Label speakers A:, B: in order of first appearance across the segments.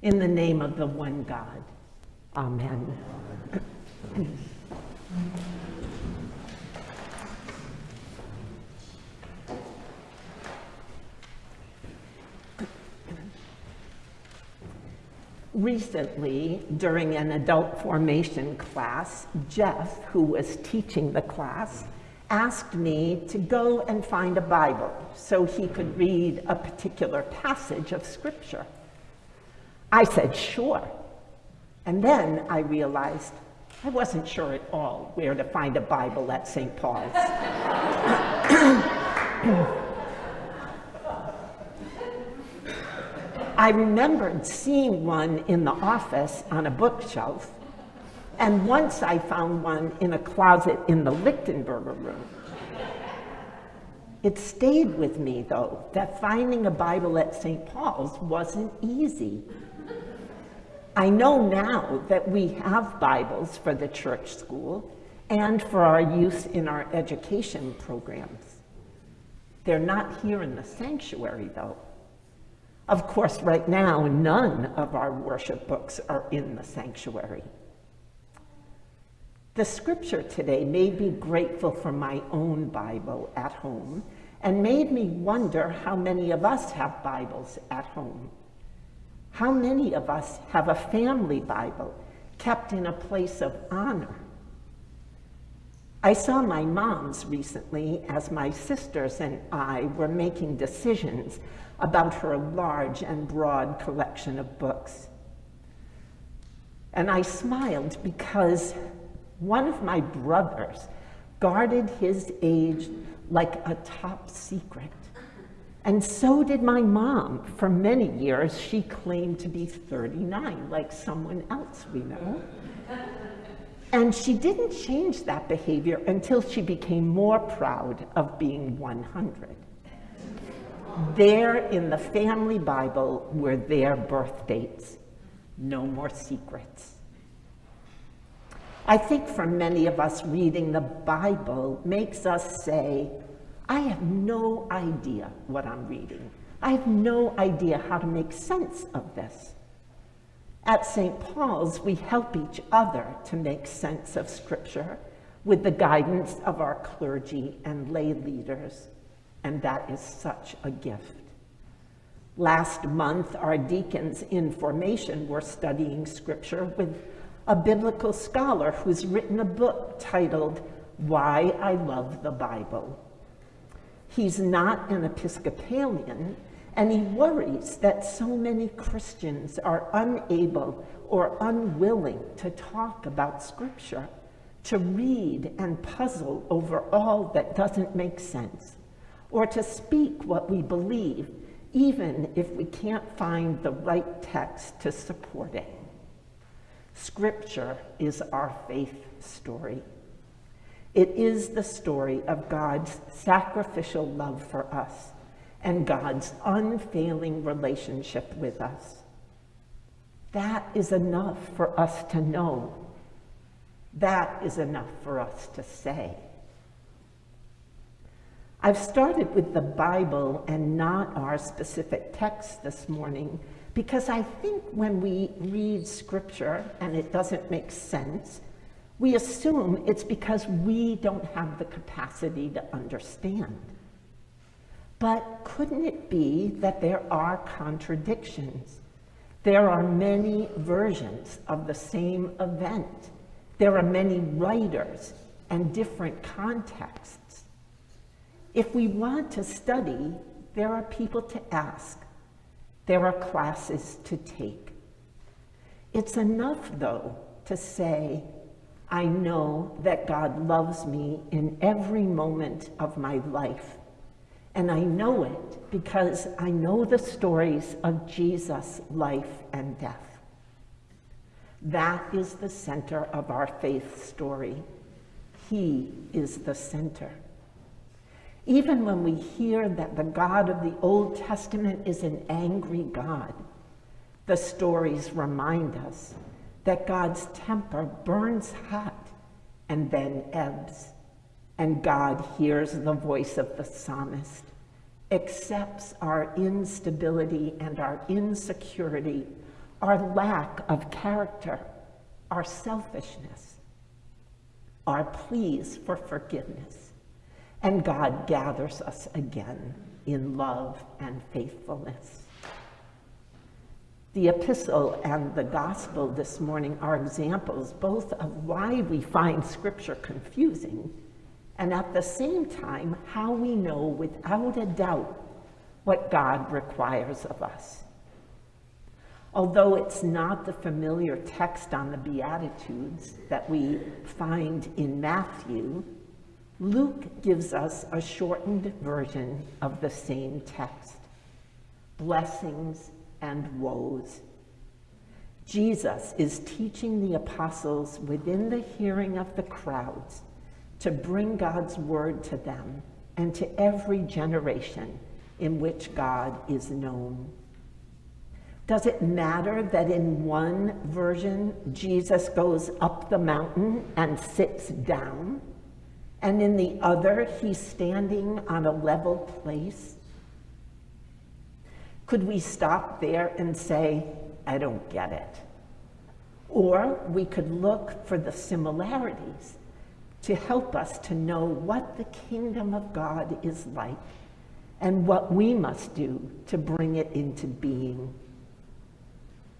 A: In the name of the one God. Amen. Recently, during an adult formation class, Jeff, who was teaching the class, asked me to go and find a Bible so he could read a particular passage of Scripture. I said, sure. And then I realized I wasn't sure at all where to find a Bible at St. Paul's. I remembered seeing one in the office on a bookshelf, and once I found one in a closet in the Lichtenberger room. It stayed with me, though, that finding a Bible at St. Paul's wasn't easy. I know now that we have Bibles for the church school and for our use in our education programs. They're not here in the sanctuary, though. Of course, right now, none of our worship books are in the sanctuary. The scripture today made me grateful for my own Bible at home and made me wonder how many of us have Bibles at home. How many of us have a family Bible kept in a place of honor? I saw my mom's recently as my sisters and I were making decisions about her large and broad collection of books. And I smiled because one of my brothers guarded his age like a top secret. And so did my mom. For many years, she claimed to be 39, like someone else we know. And she didn't change that behavior until she became more proud of being 100. There in the family Bible were their birth dates. No more secrets. I think for many of us, reading the Bible makes us say, I have no idea what I'm reading. I have no idea how to make sense of this. At St. Paul's, we help each other to make sense of Scripture with the guidance of our clergy and lay leaders and that is such a gift. Last month, our deacons in formation were studying scripture with a biblical scholar who's written a book titled Why I Love the Bible. He's not an Episcopalian, and he worries that so many Christians are unable or unwilling to talk about Scripture, to read and puzzle over all that doesn't make sense or to speak what we believe, even if we can't find the right text to support it. Scripture is our faith story. It is the story of God's sacrificial love for us and God's unfailing relationship with us. That is enough for us to know. That is enough for us to say. I've started with the Bible and not our specific text this morning because I think when we read scripture and it doesn't make sense, we assume it's because we don't have the capacity to understand. But couldn't it be that there are contradictions? There are many versions of the same event. There are many writers and different contexts. If we want to study, there are people to ask. There are classes to take. It's enough, though, to say, I know that God loves me in every moment of my life. And I know it because I know the stories of Jesus' life and death. That is the center of our faith story. He is the center. Even when we hear that the God of the Old Testament is an angry God, the stories remind us that God's temper burns hot and then ebbs, and God hears the voice of the psalmist, accepts our instability and our insecurity, our lack of character, our selfishness, our pleas for forgiveness, and God gathers us again in love and faithfulness. The epistle and the gospel this morning are examples both of why we find scripture confusing and at the same time how we know without a doubt what God requires of us. Although it's not the familiar text on the Beatitudes that we find in Matthew, Luke gives us a shortened version of the same text blessings and woes. Jesus is teaching the apostles within the hearing of the crowds to bring God's word to them and to every generation in which God is known. Does it matter that in one version, Jesus goes up the mountain and sits down, and in the other, he's standing on a level place? Could we stop there and say, I don't get it? Or we could look for the similarities to help us to know what the kingdom of God is like and what we must do to bring it into being.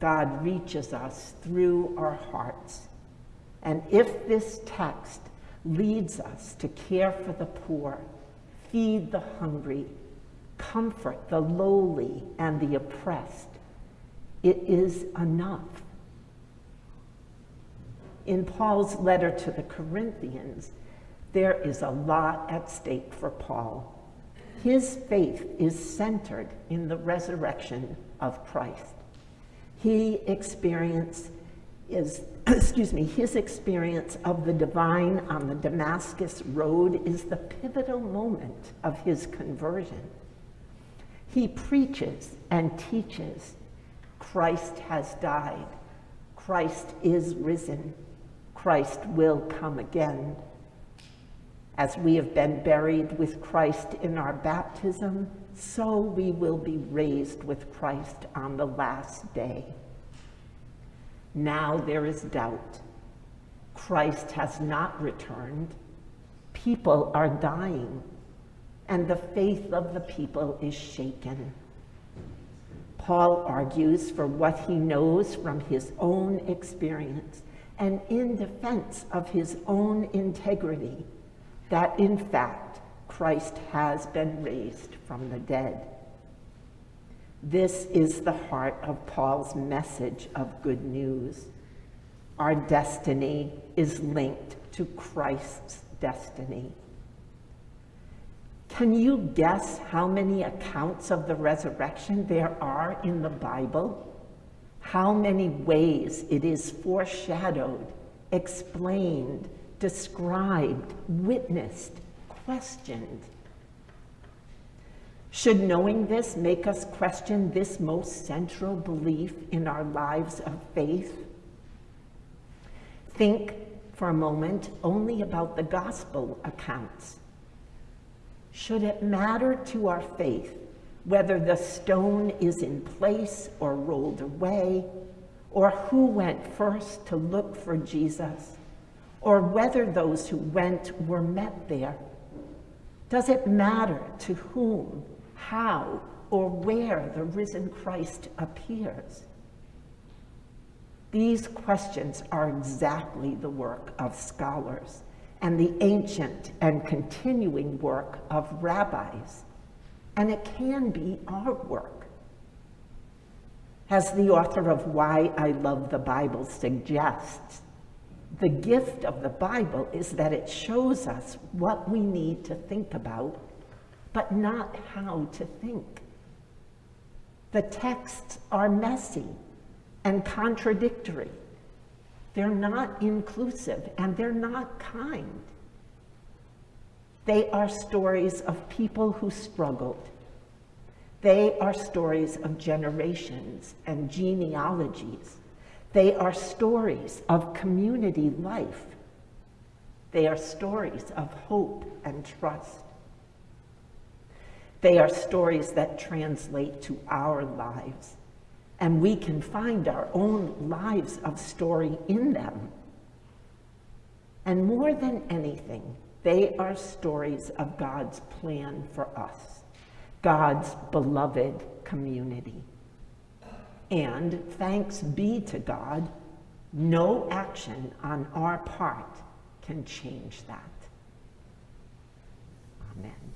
A: God reaches us through our hearts. And if this text leads us to care for the poor, feed the hungry, comfort the lowly and the oppressed, it is enough. In Paul's letter to the Corinthians, there is a lot at stake for Paul. His faith is centered in the resurrection of Christ. He experience is, excuse me, his experience of the divine on the Damascus road is the pivotal moment of his conversion. He preaches and teaches Christ has died. Christ is risen. Christ will come again. As we have been buried with Christ in our baptism, so we will be raised with Christ on the last day. Now there is doubt. Christ has not returned. People are dying, and the faith of the people is shaken. Paul argues for what he knows from his own experience and in defense of his own integrity that in fact Christ has been raised from the dead. This is the heart of Paul's message of good news. Our destiny is linked to Christ's destiny. Can you guess how many accounts of the resurrection there are in the Bible? How many ways it is foreshadowed, explained, described, witnessed, questioned. Should knowing this make us question this most central belief in our lives of faith? Think for a moment only about the gospel accounts. Should it matter to our faith whether the stone is in place or rolled away, or who went first to look for Jesus? or whether those who went were met there? Does it matter to whom, how, or where the risen Christ appears? These questions are exactly the work of scholars and the ancient and continuing work of rabbis, and it can be our work. As the author of Why I Love the Bible suggests, the gift of the Bible is that it shows us what we need to think about, but not how to think. The texts are messy and contradictory. They're not inclusive and they're not kind. They are stories of people who struggled. They are stories of generations and genealogies. They are stories of community life. They are stories of hope and trust. They are stories that translate to our lives. And we can find our own lives of story in them. And more than anything, they are stories of God's plan for us, God's beloved community. And thanks be to God, no action on our part can change that. Amen.